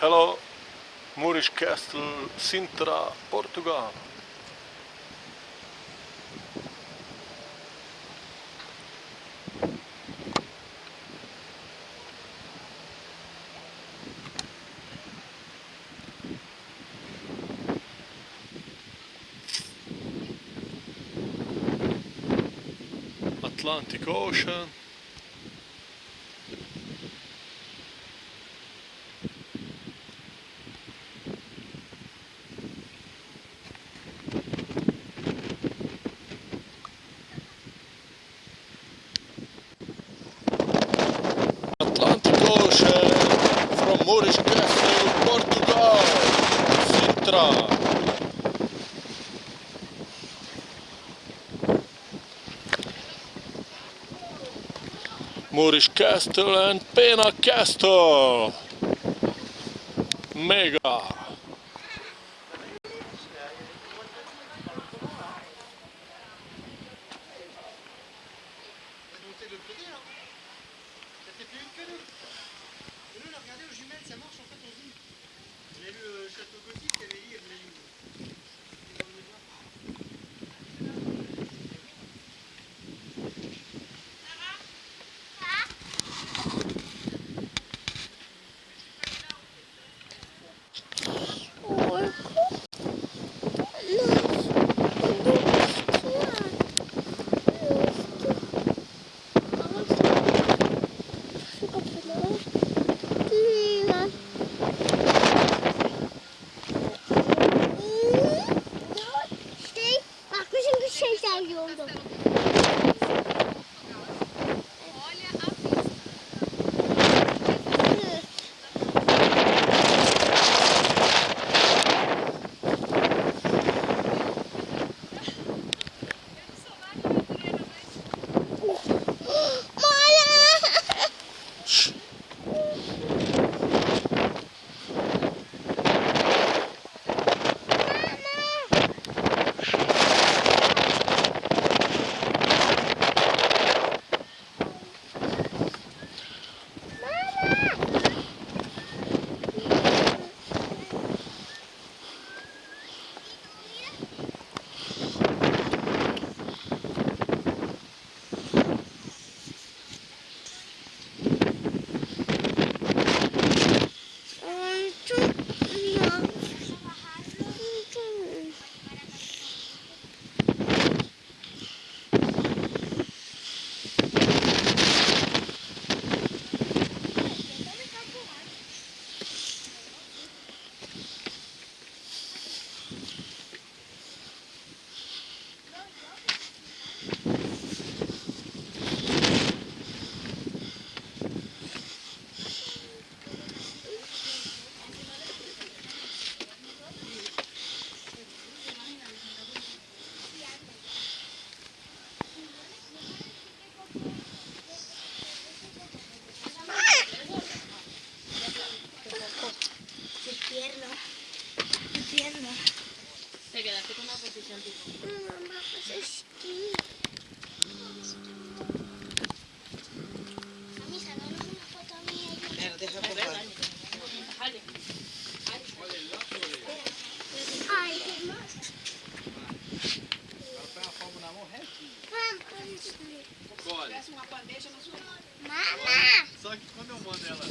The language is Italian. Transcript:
Hello, Moorish Castle, Sintra, Portugal. Atlantic Ocean Castle, from Moorish Castle, Portugal, Sintra. Moorish Castle and Pena Castle. Mega. Mamãe, fazer esqui. Olha. Mamá! Só que quando eu mando ela